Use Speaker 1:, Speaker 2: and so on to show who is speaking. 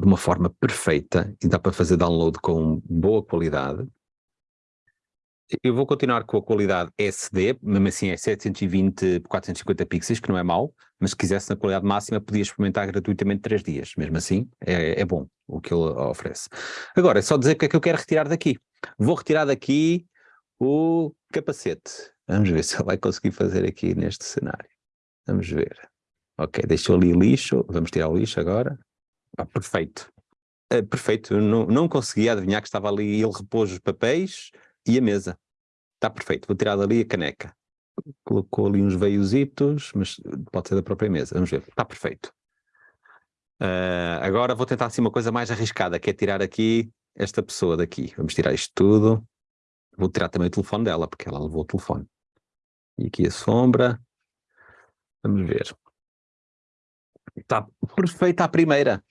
Speaker 1: de uma forma perfeita e dá para fazer download com boa qualidade. Eu vou continuar com a qualidade SD, mesmo assim é 720 por 450 pixels, que não é mau, mas se quisesse na qualidade máxima podia experimentar gratuitamente 3 dias, mesmo assim é, é bom o que ele oferece. Agora, é só dizer o que é que eu quero retirar daqui. Vou retirar daqui o capacete. Vamos ver se ele vai conseguir fazer aqui neste cenário. Vamos ver. Ok, deixou ali lixo, vamos tirar o lixo agora. Ah, perfeito. Uh, perfeito, não, não conseguia adivinhar que estava ali, ele repôs os papéis e a mesa. Está perfeito, vou tirar dali a caneca. Colocou ali uns veiositos, mas pode ser da própria mesa, vamos ver, está perfeito. Uh, agora vou tentar assim uma coisa mais arriscada, que é tirar aqui esta pessoa daqui. Vamos tirar isto tudo. Vou tirar também o telefone dela, porque ela levou o telefone. E aqui a sombra. Vamos ver. Está perfeita a primeira.